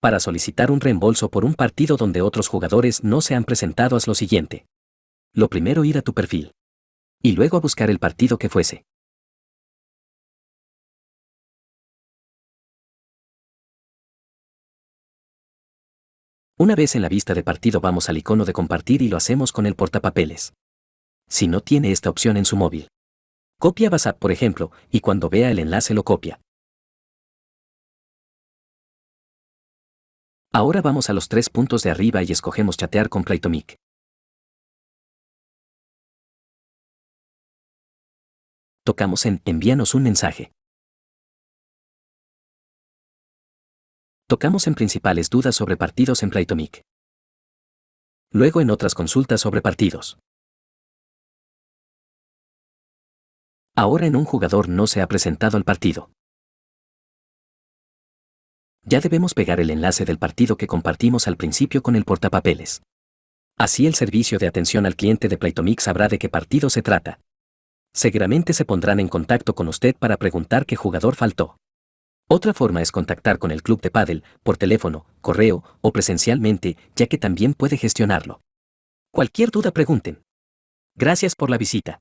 Para solicitar un reembolso por un partido donde otros jugadores no se han presentado haz lo siguiente. Lo primero ir a tu perfil. Y luego a buscar el partido que fuese. Una vez en la vista de partido vamos al icono de compartir y lo hacemos con el portapapeles. Si no tiene esta opción en su móvil. Copia WhatsApp, por ejemplo, y cuando vea el enlace lo copia. Ahora vamos a los tres puntos de arriba y escogemos chatear con Playtomic. Tocamos en Envíanos un mensaje. Tocamos en principales dudas sobre partidos en Playtomic. Luego en otras consultas sobre partidos. Ahora en un jugador no se ha presentado al partido. Ya debemos pegar el enlace del partido que compartimos al principio con el portapapeles. Así el servicio de atención al cliente de Playtomix sabrá de qué partido se trata. Seguramente se pondrán en contacto con usted para preguntar qué jugador faltó. Otra forma es contactar con el club de pádel, por teléfono, correo o presencialmente, ya que también puede gestionarlo. Cualquier duda pregunten. Gracias por la visita.